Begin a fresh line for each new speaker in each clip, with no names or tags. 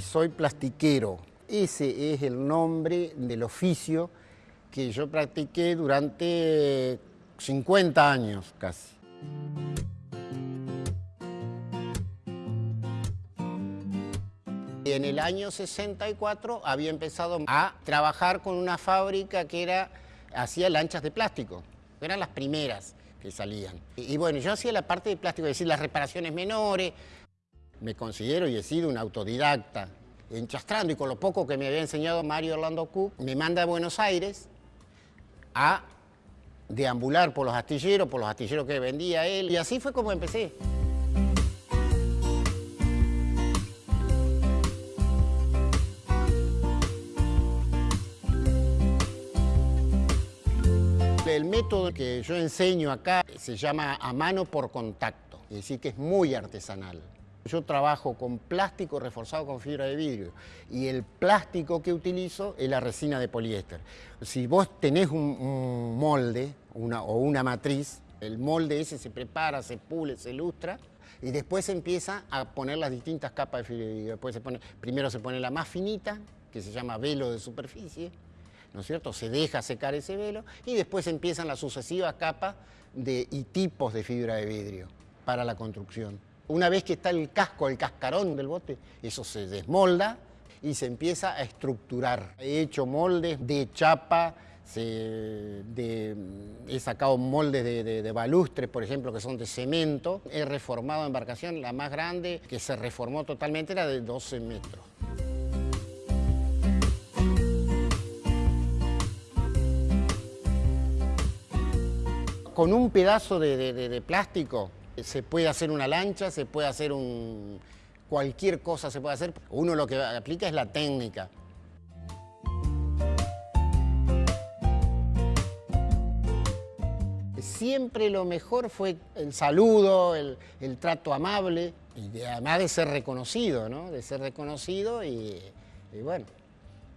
soy plastiquero. Ese es el nombre del oficio que yo practiqué durante 50 años casi. En el año 64 había empezado a trabajar con una fábrica que era, hacía lanchas de plástico. Eran las primeras que salían. Y, y bueno, yo hacía la parte de plástico, es decir, las reparaciones menores. Me considero y he sido un autodidacta. Enchastrando y con lo poco que me había enseñado Mario Orlando Cook, me manda a Buenos Aires a deambular por los astilleros, por los astilleros que vendía él. Y así fue como empecé. El método que yo enseño acá se llama a mano por contacto, es decir, que es muy artesanal. Yo trabajo con plástico reforzado con fibra de vidrio y el plástico que utilizo es la resina de poliéster. Si vos tenés un, molde o una matriz, el molde ese se prepara, se pule, se ilustra y después se empieza a poner las distintas capas de fibra de vidrio. Después se pone, primero se pone la más finita, que se llama velo de superficie, ¿no es cierto? Se deja secar ese velo y después empiezan las sucesivas capas de, y tipos de fibra de vidrio para la construcción. Una vez que está el casco, el cascarón del bote, eso se desmolda y se empieza a estructurar. He hecho moldes de chapa, he sacado moldes de, de, de, balustres, por ejemplo, que son de cemento. He reformado embarcación, la más grande que se reformó totalmente era de 12 metros. Con un pedazo de plástico se puede hacer una lancha, se puede hacer un... cualquier cosa se puede hacer. Uno lo que aplica es la técnica. Siempre lo mejor fue el saludo, el, el trato amable, y de, además de ser reconocido, ¿no? De ser reconocido y, y bueno,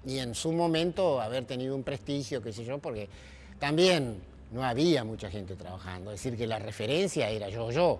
y en su momento haber tenido un prestigio, qué sé yo, porque también no había mucha gente trabajando, es decir, que la referencia era yo, yo.